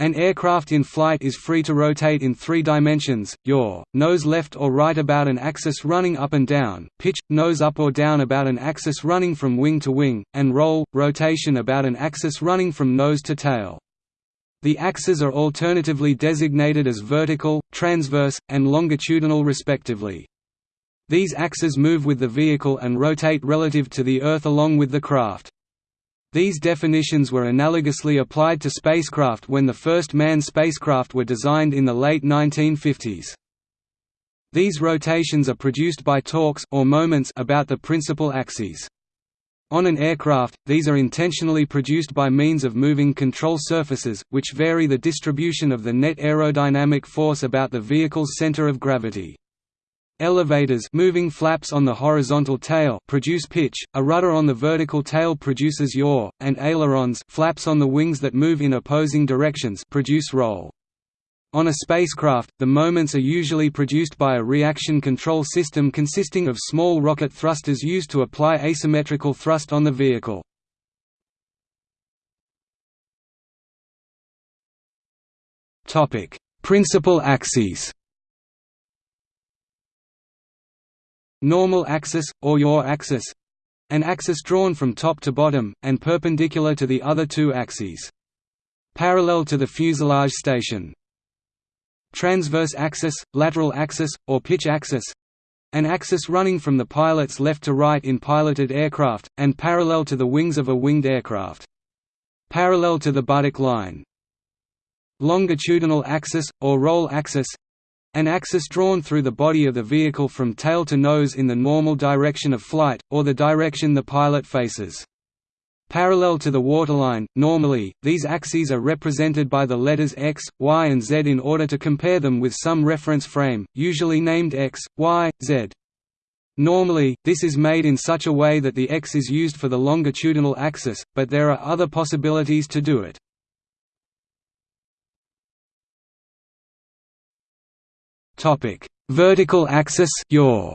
An aircraft in flight is free to rotate in three dimensions, yaw, nose left or right about an axis running up and down, pitch, nose up or down about an axis running from wing to wing, and roll, rotation about an axis running from nose to tail. The axes are alternatively designated as vertical, transverse, and longitudinal respectively. These axes move with the vehicle and rotate relative to the Earth along with the craft. These definitions were analogously applied to spacecraft when the first manned spacecraft were designed in the late 1950s. These rotations are produced by torques or moments about the principal axes. On an aircraft, these are intentionally produced by means of moving control surfaces, which vary the distribution of the net aerodynamic force about the vehicle's center of gravity. Elevators moving flaps on the horizontal tail produce pitch, a rudder on the vertical tail produces yaw, and ailerons flaps on the wings that move in opposing directions produce roll. On a spacecraft, the moments are usually produced by a reaction control system consisting of small rocket thrusters used to apply asymmetrical thrust on the vehicle. Principal axes normal axis, or yaw axis an axis drawn from top to bottom, and perpendicular to the other two axes. Parallel to the fuselage station. Transverse axis, lateral axis, or pitch axis an axis running from the pilot's left to right in piloted aircraft, and parallel to the wings of a winged aircraft. Parallel to the buttock line. Longitudinal axis, or roll axis an axis drawn through the body of the vehicle from tail to nose in the normal direction of flight, or the direction the pilot faces. Parallel to the waterline, normally, these axes are represented by the letters X, Y and Z in order to compare them with some reference frame, usually named X, Y, Z. Normally, this is made in such a way that the X is used for the longitudinal axis, but there are other possibilities to do it. Topic: Vertical axis yaw.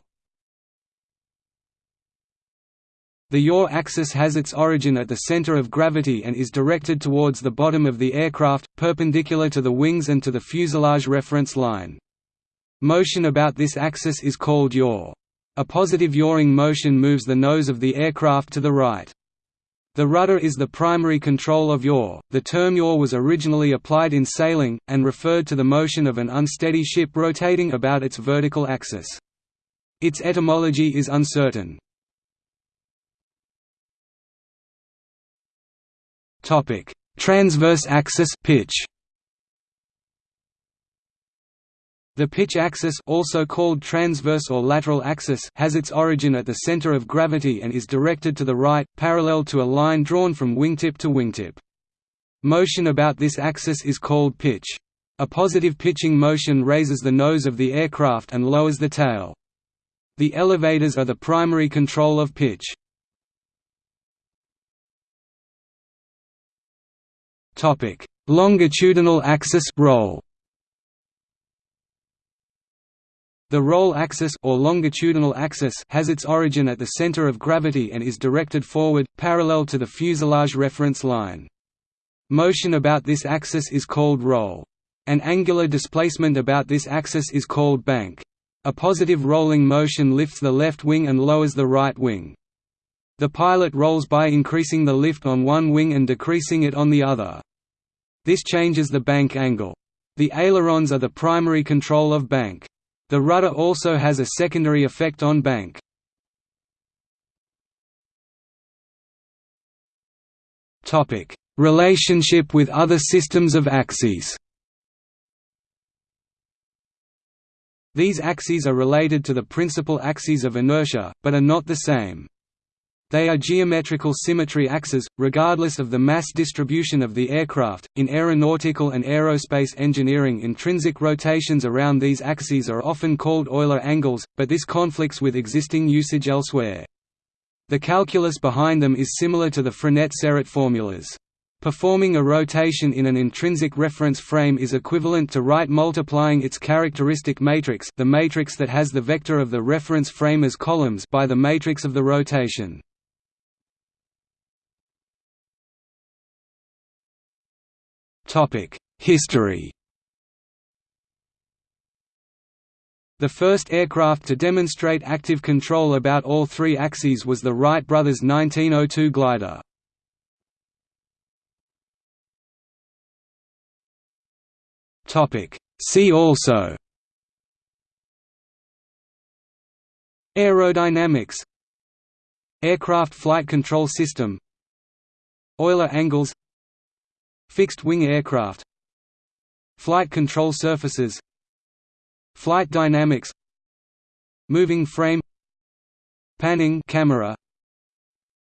The yaw axis has its origin at the center of gravity and is directed towards the bottom of the aircraft, perpendicular to the wings and to the fuselage reference line. Motion about this axis is called yaw. A positive yawing motion moves the nose of the aircraft to the right. The rudder is the primary control of yaw. The term yaw was originally applied in sailing, and referred to the motion of an unsteady ship rotating about its vertical axis. Its etymology is uncertain. Transverse axis pitch. The pitch axis also called transverse or lateral axis has its origin at the center of gravity and is directed to the right, parallel to a line drawn from wingtip to wingtip. Motion about this axis is called pitch. A positive pitching motion raises the nose of the aircraft and lowers the tail. The elevators are the primary control of pitch. Longitudinal axis roll The roll axis or longitudinal axis has its origin at the center of gravity and is directed forward, parallel to the fuselage reference line. Motion about this axis is called roll. An angular displacement about this axis is called bank. A positive rolling motion lifts the left wing and lowers the right wing. The pilot rolls by increasing the lift on one wing and decreasing it on the other. This changes the bank angle. The ailerons are the primary control of bank. The rudder also has a secondary effect on bank. Relationship with other systems of axes These axes are related to the principal axes of inertia, but are not the same. They are geometrical symmetry axes, regardless of the mass distribution of the aircraft. In aeronautical and aerospace engineering, intrinsic rotations around these axes are often called Euler angles, but this conflicts with existing usage elsewhere. The calculus behind them is similar to the Frenet-Serret formulas. Performing a rotation in an intrinsic reference frame is equivalent to right multiplying its characteristic matrix the matrix that has the vector of the reference frame as columns by the matrix of the rotation. History. The first aircraft to demonstrate active control about all three axes was the Wright brothers' 1902 glider. See also. Aerodynamics. Aircraft flight control system. Euler angles Fixed-wing aircraft. Flight control surfaces. Flight dynamics. Moving frame. Panning camera.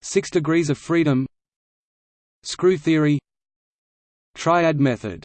6 degrees of freedom. Screw theory. Triad method